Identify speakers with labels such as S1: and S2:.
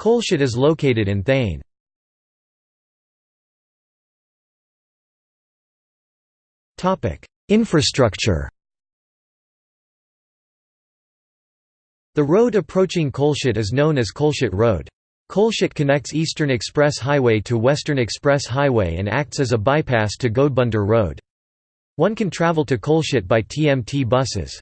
S1: Kolshet is located in Thane. Infrastructure The road approaching Kolshet is known as Kolshet Road. Kolshet connects Eastern Express Highway to Western Express Highway and acts as a bypass to Ghodbunder Road. One can travel to Kolshet by TMT buses.